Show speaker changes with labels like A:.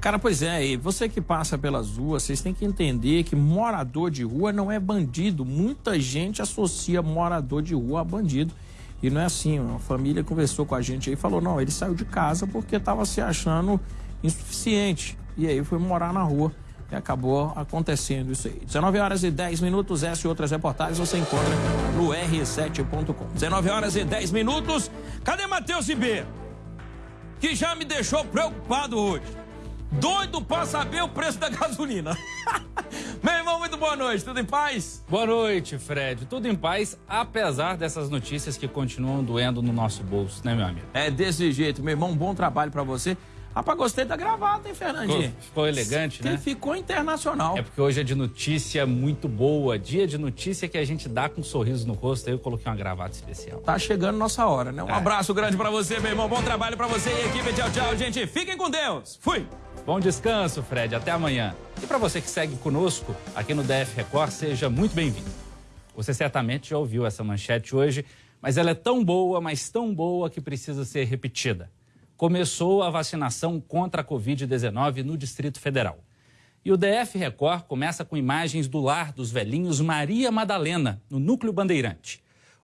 A: Cara, pois é, e você que passa pelas ruas, vocês têm que entender que morador de rua não é bandido. Muita gente associa morador de rua a bandido. E não é assim. Uma família conversou com a gente aí e falou: não, ele saiu de casa porque estava se achando insuficiente. E aí foi morar na rua. E acabou acontecendo isso aí. 19 horas e 10 minutos, essa e outras reportagens você encontra no r7.com. 19 horas e 10 minutos. Cadê Matheus Ribeiro? Que já me deixou preocupado hoje. Doido pra saber o preço da gasolina. Meu irmão, muito boa noite, tudo em paz?
B: Boa noite, Fred. Tudo em paz, apesar dessas notícias que continuam doendo no nosso bolso, né, meu amigo?
A: É desse jeito, meu irmão, bom trabalho para você. Rapaz, gostei da gravata, hein, Fernandinho?
B: Ficou, ficou elegante,
A: que
B: né?
A: Ficou internacional.
B: É porque hoje é de notícia muito boa, dia de notícia que a gente dá com um sorriso no rosto. Aí eu coloquei uma gravata especial.
A: Tá chegando nossa hora, né? Um é. abraço grande para você, meu irmão. Bom trabalho para você e equipe. Tchau, tchau, gente. Fiquem com Deus. Fui.
B: Bom descanso, Fred. Até amanhã. E para você que segue conosco aqui no DF Record, seja muito bem-vindo. Você certamente já ouviu essa manchete hoje, mas ela é tão boa, mas tão boa que precisa ser repetida. Começou a vacinação contra a Covid-19 no Distrito Federal. E o DF Record começa com imagens do lar dos velhinhos Maria Madalena, no Núcleo Bandeirante.